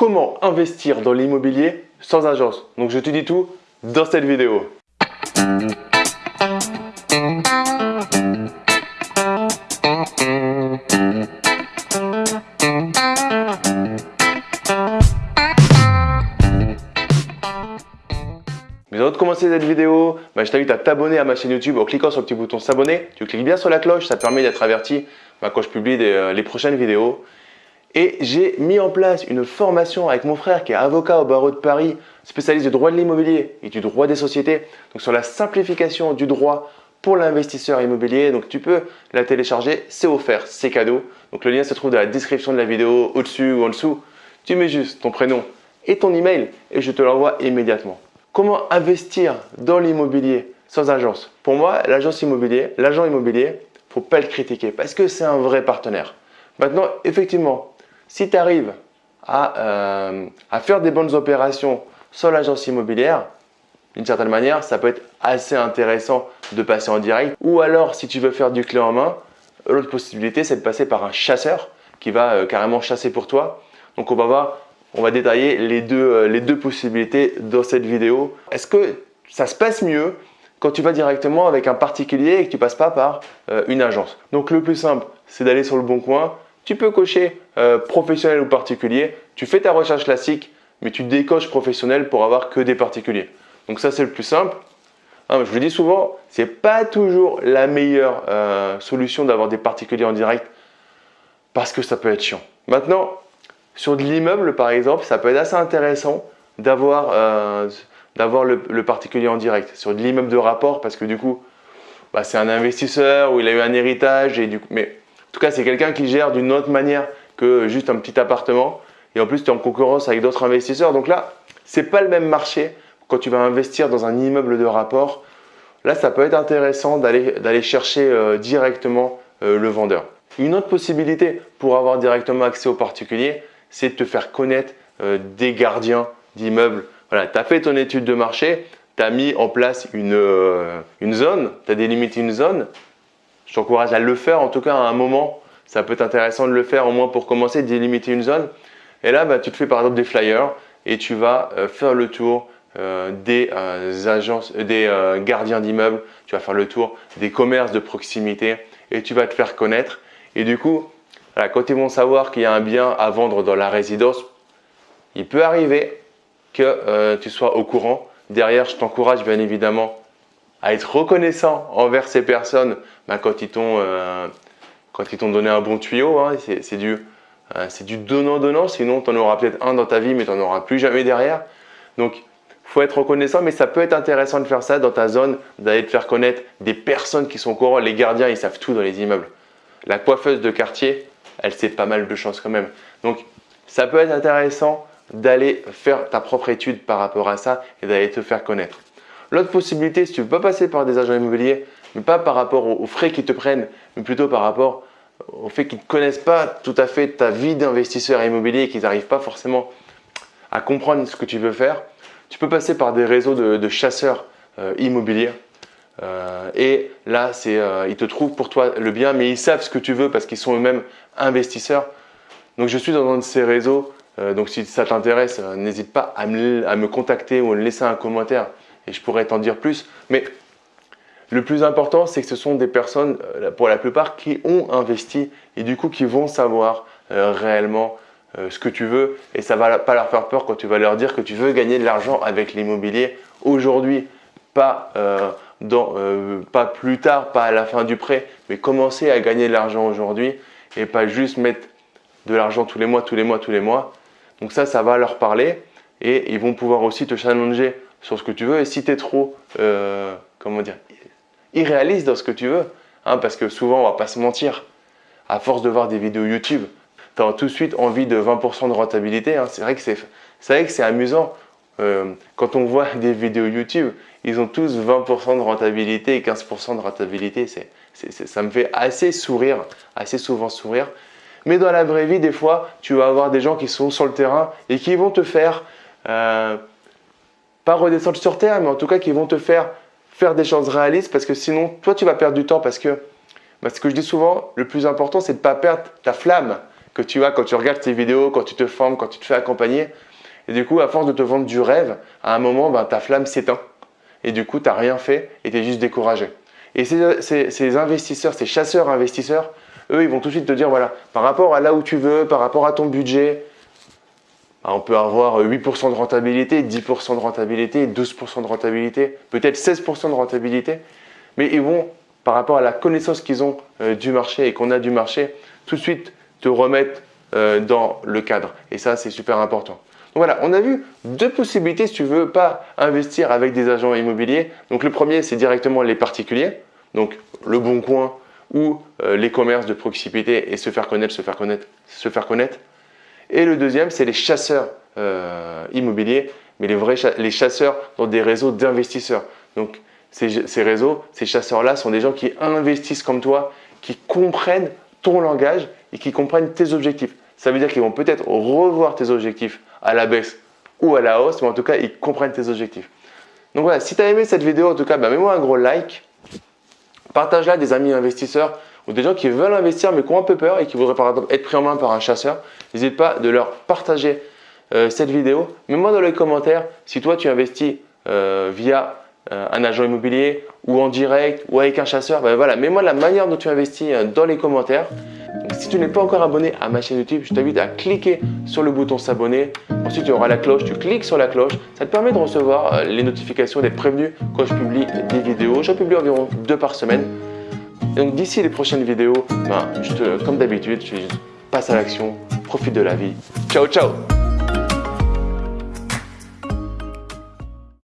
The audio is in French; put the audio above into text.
comment investir dans l'immobilier sans agence. Donc je te dis tout dans cette vidéo. Mais avant de commencer cette vidéo, bah, je t'invite à t'abonner à ma chaîne YouTube en cliquant sur le petit bouton s'abonner. Tu cliques bien sur la cloche, ça permet d'être averti bah, quand je publie euh, les prochaines vidéos. Et j'ai mis en place une formation avec mon frère qui est avocat au barreau de Paris, spécialiste du droit de l'immobilier et du droit des sociétés, donc sur la simplification du droit pour l'investisseur immobilier. Donc tu peux la télécharger, c'est offert, c'est cadeau. Donc le lien se trouve dans la description de la vidéo, au-dessus ou en dessous. Tu mets juste ton prénom et ton email et je te l'envoie immédiatement. Comment investir dans l'immobilier sans agence? Pour moi, l'agence immobilier, l'agent immobilier, faut pas le critiquer parce que c'est un vrai partenaire. Maintenant, effectivement, si tu arrives euh, à, faire des bonnes opérations sur l'agence immobilière, d'une certaine manière, ça peut être assez intéressant de passer en direct. Ou alors, si tu veux faire du clé en main, l'autre possibilité, c'est de passer par un chasseur qui va euh, carrément chasser pour toi. Donc, on va voir, on va détailler les deux, euh, les deux possibilités dans cette vidéo. Est-ce que ça se passe mieux quand tu vas directement avec un particulier et que tu passes pas par une agence? Donc, le plus simple, c'est d'aller sur le bon coin, tu peux cocher euh, professionnel ou particulier. Tu fais ta recherche classique, mais tu décoches professionnel pour avoir que des particuliers. Donc ça, c'est le plus simple. Hein, je vous dis souvent, ce n'est pas toujours la meilleure euh, solution d'avoir des particuliers en direct parce que ça peut être chiant. Maintenant, sur de l'immeuble, par exemple, ça peut être assez intéressant d'avoir euh, le, particulier en direct. Sur de l'immeuble de rapport, parce que du coup, bah, c'est un investisseur ou il a eu un héritage. Et du coup, mais tout cas, c'est quelqu'un qui gère d'une autre manière que juste un petit appartement. Et en plus, tu es en concurrence avec d'autres investisseurs. Donc là, ce n'est pas le même marché quand tu vas investir dans un immeuble de rapport. Là, ça peut être intéressant d'aller chercher euh, directement euh, le vendeur. Une autre possibilité pour avoir directement accès aux particuliers, c'est de te faire connaître euh, des gardiens d'immeubles. Voilà, tu as fait ton étude de marché, tu as mis en place une, une zone, tu as délimité une zone, je t'encourage à le faire en tout cas à un moment. Ça peut être intéressant de le faire au moins pour commencer, délimiter une zone. Et là, bah, tu te fais par exemple des flyers et tu vas euh, faire le tour euh, des euh, agences, des gardiens d'immeubles, tu vas faire le tour des commerces de proximité et tu vas te faire connaître. Et du coup, quand ils vont savoir qu'il y a un bien à vendre dans la résidence, il peut arriver que tu sois au courant. Derrière, je t'encourage bien évidemment à être reconnaissant envers ces personnes bah, quand ils t'ont euh, donné un bon tuyau. Hein, c'est du, euh, donnant-donnant, sinon tu en auras peut-être un dans ta vie, mais tu n'en auras plus jamais derrière. Donc, il faut être reconnaissant, mais ça peut être intéressant de faire ça dans ta zone, d'aller te faire connaître des personnes qui sont au. Les gardiens, ils savent tout dans les immeubles. La coiffeuse de quartier, elle sait pas mal de choses quand même. Donc, ça peut être intéressant d'aller faire ta propre étude par rapport à ça et d'aller te faire connaître. L'autre possibilité, si tu ne veux pas passer par des agents immobiliers, mais pas par rapport aux frais qu'ils te prennent, mais plutôt par rapport au fait qu'ils ne connaissent pas tout à fait ta vie d'investisseur immobilier et qu'ils n'arrivent pas forcément à comprendre ce que tu veux faire, tu peux passer par des réseaux de, chasseurs euh, immobiliers. Euh, et là, euh, ils te trouvent pour toi le bien, mais ils savent ce que tu veux parce qu'ils sont eux-mêmes investisseurs. Donc, je suis dans un de ces réseaux. donc, si ça t'intéresse, n'hésite pas à me, à me contacter ou à me laisser un commentaire et je pourrais t'en dire plus. Mais le plus important, c'est que ce sont des personnes, euh, pour la plupart, qui ont investi et du coup qui vont savoir euh, réellement euh, ce que tu veux et ça va pas leur faire peur quand tu vas leur dire que tu veux gagner de l'argent avec l'immobilier aujourd'hui, pas, pas plus tard, pas à la fin du prêt, mais commencer à gagner de l'argent aujourd'hui et pas juste mettre de l'argent tous les mois, tous les mois, tous les mois. Donc ça, ça va leur parler et ils vont pouvoir aussi te challenger sur ce que tu veux. Et si tu es trop, euh, comment dire, irréaliste dans ce que tu veux, hein, parce que souvent, on va pas se mentir, à force de voir des vidéos YouTube, tu as tout de suite envie de 20% de rentabilité. Hein. C'est vrai que c'est amusant. Euh, quand on voit des vidéos YouTube, ils ont tous 20% de rentabilité et 15% de rentabilité. ça me fait assez sourire, assez souvent sourire. Mais dans la vraie vie, des fois, tu vas avoir des gens qui sont sur le terrain et qui vont te faire euh, pas redescendre sur terre, mais en tout cas qui vont te faire faire des choses réalistes parce que sinon, toi, tu vas perdre du temps parce que, bah, ce que je dis souvent, le plus important, c'est de ne pas perdre ta flamme que tu as quand tu regardes tes vidéos, quand tu te formes, quand tu te fais accompagner. Et du coup, à force de te vendre du rêve, à un moment, ben, ta flamme s'éteint. Et du coup, tu n'as rien fait et tu es juste découragé. Et ces, investisseurs, ces chasseurs investisseurs, eux, ils vont tout de suite te dire, voilà, par rapport à là où tu veux, par rapport à ton budget, on peut avoir 8% de rentabilité, 10% de rentabilité, 12% de rentabilité, peut-être 16% de rentabilité. Mais ils vont, par rapport à la connaissance qu'ils ont euh, du marché et qu'on a du marché, tout de suite te remettre euh, dans le cadre. Et ça, c'est super important. Donc voilà, on a vu deux possibilités si tu veux pas investir avec des agents immobiliers. Donc le premier, c'est directement les particuliers, donc le bon coin ou euh, les commerces de proximité et se faire connaître, se faire connaître, se faire connaître. Et le deuxième, c'est les chasseurs euh, immobiliers, mais les vrais les chasseurs dans des réseaux d'investisseurs. Donc ces, réseaux, ces chasseurs-là sont des gens qui investissent comme toi, qui comprennent ton langage et qui comprennent tes objectifs. Ça veut dire qu'ils vont peut-être revoir tes objectifs à la baisse ou à la hausse, mais en tout cas, ils comprennent tes objectifs. Donc voilà, si tu as aimé cette vidéo, en tout cas, bah, mets-moi un gros like. Partage-la des amis investisseurs ou des gens qui veulent investir mais qui ont un peu peur et qui voudraient par exemple être pris en main par un chasseur. N'hésite pas de leur partager euh, cette vidéo. Mets-moi dans les commentaires si toi tu investis euh, via euh, un agent immobilier ou en direct ou avec un chasseur. Ben voilà, mets-moi la manière dont tu investis dans les commentaires. Si tu n'es pas encore abonné à ma chaîne YouTube, je t'invite à cliquer sur le bouton s'abonner. Ensuite, tu auras la cloche, tu cliques sur la cloche. Ça te permet de recevoir les notifications, d'être prévenu quand je publie des vidéos. J'en publie environ deux par semaine. Donc d'ici les prochaines vidéos, ben, te, comme d'habitude, je passe à l'action, profite de la vie. Ciao, ciao